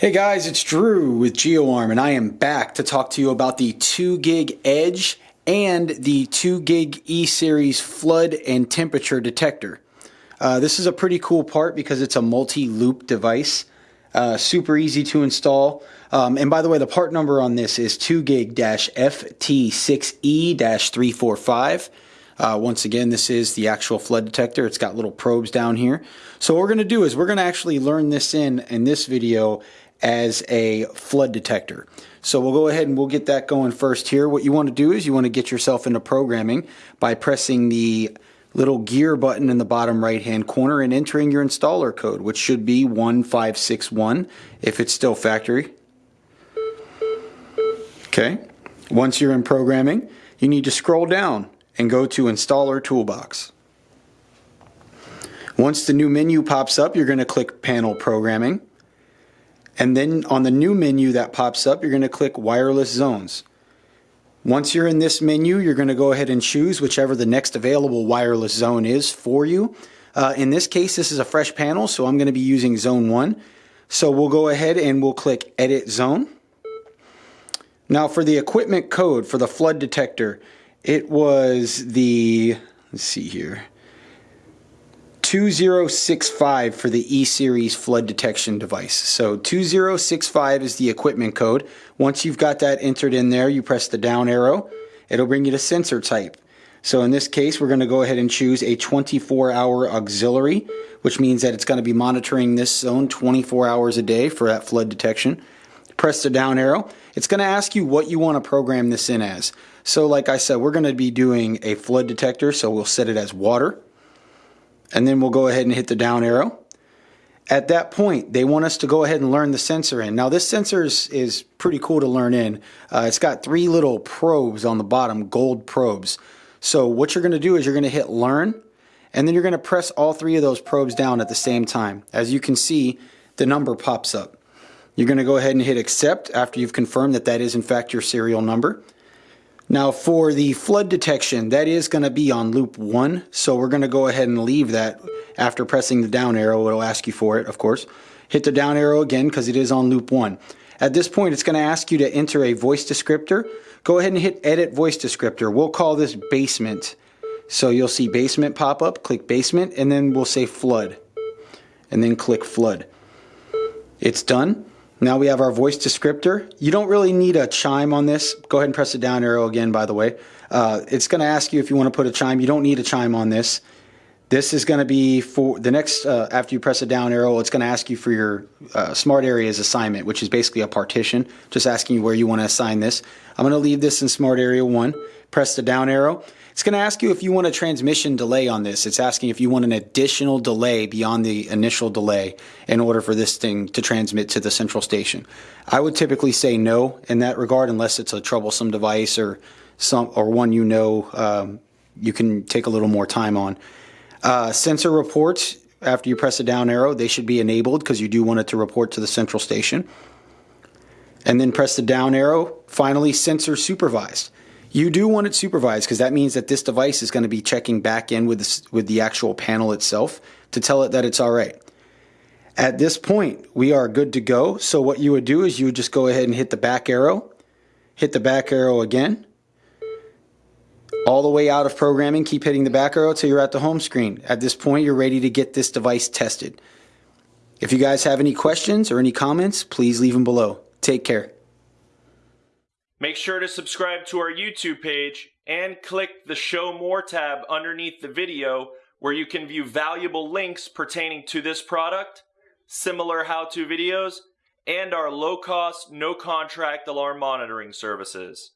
Hey guys, it's Drew with GeoArm and I am back to talk to you about the 2 gig Edge and the 2 gig E-Series flood and temperature detector. Uh, this is a pretty cool part because it's a multi-loop device. Uh, super easy to install. Um, and by the way, the part number on this is 2 gig-FT6E-345. Uh, once again, this is the actual flood detector. It's got little probes down here. So what we're to do is we're to actually learn this in in this video as a flood detector. So we'll go ahead and we'll get that going first here. What you want to do is you want to get yourself into programming by pressing the little gear button in the bottom right hand corner and entering your installer code, which should be 1561 if it's still factory. Okay. Once you're in programming, you need to scroll down and go to Installer Toolbox. Once the new menu pops up, you're going to click Panel Programming. And then on the new menu that pops up, you're going to click wireless zones. Once you're in this menu, you're going to go ahead and choose whichever the next available wireless zone is for you. Uh, in this case, this is a fresh panel, so I'm going to be using zone 1. So we'll go ahead and we'll click edit zone. Now for the equipment code for the flood detector, it was the, let's see here, 2065 for the E-Series flood detection device. So 2065 is the equipment code. Once you've got that entered in there, you press the down arrow. It'll bring you to sensor type. So in this case, we're going to go ahead and choose a 24-hour auxiliary, which means that it's going to be monitoring this zone 24 hours a day for that flood detection. Press the down arrow. It's going to ask you what you want to program this in as. So like I said, we're going to be doing a flood detector, so we'll set it as water and then we'll go ahead and hit the down arrow. At that point, they want us to go ahead and learn the sensor in. Now this sensor is, is pretty cool to learn in. Uh, it's got three little probes on the bottom, gold probes. So what you're going to do is you're going to hit learn, and then you're going to press all three of those probes down at the same time. As you can see, the number pops up. You're going to go ahead and hit accept after you've confirmed that that is in fact your serial number. Now for the flood detection, that is going to be on loop one. So we're going to go ahead and leave that after pressing the down arrow. It'll ask you for it, of course. Hit the down arrow again because it is on loop one. At this point, it's going to ask you to enter a voice descriptor. Go ahead and hit edit voice descriptor. We'll call this basement. So you'll see basement pop up, click basement, and then we'll say flood. And then click flood. It's done. Now we have our voice descriptor. You don't really need a chime on this. Go ahead and press the down arrow again, by the way. Uh, it's going to ask you if you want to put a chime. You don't need a chime on this. This is going to be for the next, uh, after you press the down arrow, it's going to ask you for your uh, smart areas assignment, which is basically a partition, just asking you where you want to assign this. I'm going to leave this in smart area one. Press the down arrow. It's going to ask you if you want a transmission delay on this. It's asking if you want an additional delay beyond the initial delay in order for this thing to transmit to the central station. I would typically say no in that regard unless it's a troublesome device or some or one you know um, you can take a little more time on. Uh, sensor reports after you press the down arrow, they should be enabled because you do want it to report to the central station. And then press the down arrow. Finally, sensor supervised. You do want it supervised because that means that this device is going to be checking back in with, this, with the actual panel itself to tell it that it's all right. At this point, we are good to go. So what you would do is you would just go ahead and hit the back arrow, hit the back arrow again, all the way out of programming, keep hitting the back arrow until you're at the home screen. At this point, you're ready to get this device tested. If you guys have any questions or any comments, please leave them below. Take care. Make sure to subscribe to our YouTube page and click the Show More tab underneath the video where you can view valuable links pertaining to this product, similar how-to videos, and our low-cost, no-contract alarm monitoring services.